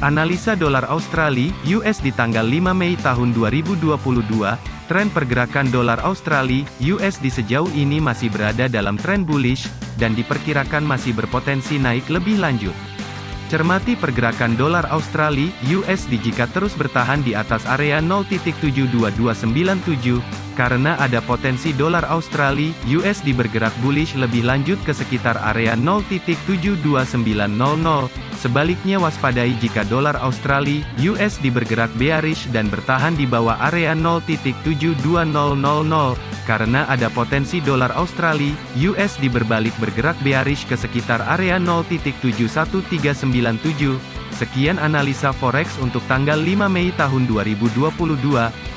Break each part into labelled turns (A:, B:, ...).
A: Analisa dolar Australia US di tanggal 5 Mei tahun 2022, tren pergerakan dolar Australia US di sejauh ini masih berada dalam tren bullish dan diperkirakan masih berpotensi naik lebih lanjut. Cermati pergerakan dolar Australia USD jika terus bertahan di atas area 0.72297 karena ada potensi dolar Australia USD bergerak bullish lebih lanjut ke sekitar area 0.72900 Sebaliknya waspadai jika dolar Australia USD bergerak bearish dan bertahan di bawah area 0.72000 karena ada potensi dolar Australia USD berbalik bergerak bearish ke sekitar area 0.71397. Sekian analisa forex untuk tanggal 5 Mei tahun 2022.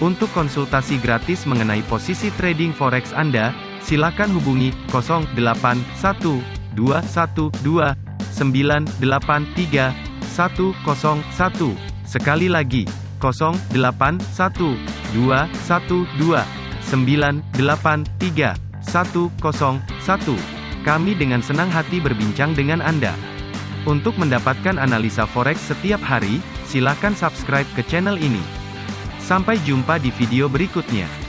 A: Untuk konsultasi gratis mengenai posisi trading forex Anda, silakan hubungi 081212 983 101. Sekali lagi, 081 212 983 101. Kami dengan senang hati berbincang dengan Anda. Untuk mendapatkan analisa forex setiap hari, silakan subscribe ke channel ini. Sampai jumpa di video berikutnya.